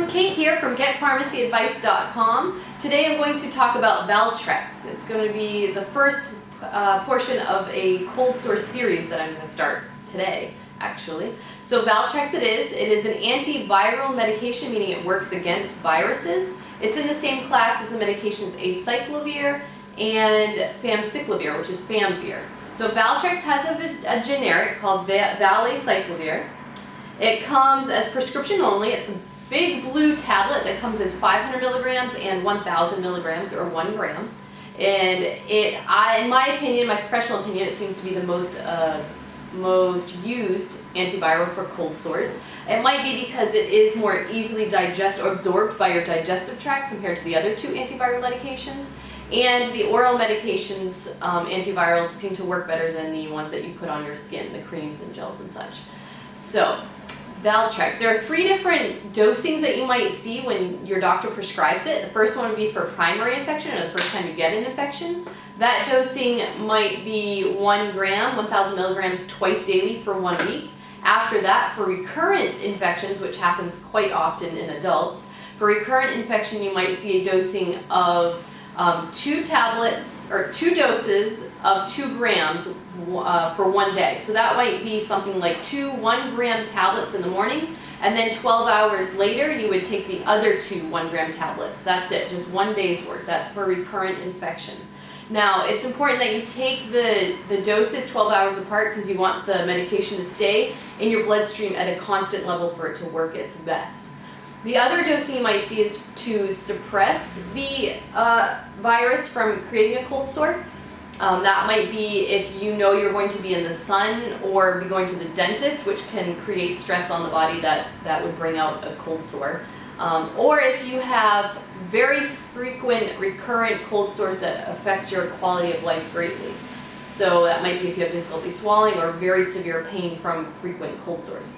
everyone, Cate here from GetPharmacyAdvice.com. Today I'm going to talk about Valtrex. It's going to be the first uh, portion of a cold sore series that I'm going to start today, actually. So Valtrex it is. It is an antiviral medication, meaning it works against viruses. It's in the same class as the medications acyclovir and famciclovir, which is Famvir. So Valtrex has a, a generic called Valacyclovir. It comes as prescription only. It's big blue tablet that comes as 500 milligrams and 1,000 milligrams or one gram. And it, I, in my opinion, my professional opinion, it seems to be the most uh, most used antiviral for cold sores. It might be because it is more easily digest or absorbed by your digestive tract compared to the other two antiviral medications. And the oral medications, um, antivirals, seem to work better than the ones that you put on your skin, the creams and gels and such. So, Valtrex. There are three different dosings that you might see when your doctor prescribes it. The first one would be for primary infection or the first time you get an infection. That dosing might be one gram, 1,000 milligrams twice daily for one week. After that, for recurrent infections, which happens quite often in adults, for recurrent infection you might see a dosing of um, two tablets or two doses of two grams uh, for one day. So that might be something like two one gram tablets in the morning and then 12 hours later you would take the other two one gram tablets. That's it, just one day's worth. That's for recurrent infection. Now it's important that you take the, the doses 12 hours apart because you want the medication to stay in your bloodstream at a constant level for it to work its best. The other dosing you might see is to suppress the uh, virus from creating a cold sore. Um, that might be if you know you're going to be in the sun or be going to the dentist, which can create stress on the body that, that would bring out a cold sore. Um, or if you have very frequent recurrent cold sores that affect your quality of life greatly. So that might be if you have difficulty swallowing or very severe pain from frequent cold sores.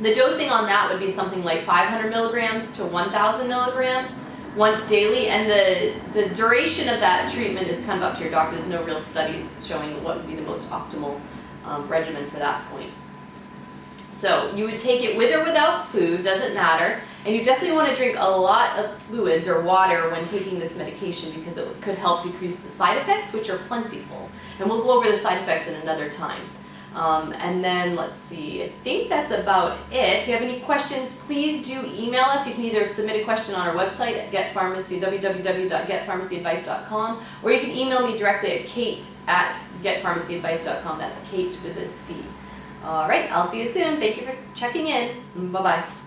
The dosing on that would be something like 500 milligrams to 1,000 milligrams once daily, and the, the duration of that treatment is kind of up to your doctor. There's no real studies showing what would be the most optimal um, regimen for that point. So you would take it with or without food, doesn't matter, and you definitely want to drink a lot of fluids or water when taking this medication because it could help decrease the side effects, which are plentiful. And we'll go over the side effects in another time. Um, and then let's see, I think that's about it. If you have any questions, please do email us. You can either submit a question on our website at getpharmacy, www.getpharmacyadvice.com, or you can email me directly at cate at getpharmacyadvice.com. That's Cate with a C. All right, I'll see you soon. Thank you for checking in. Bye-bye.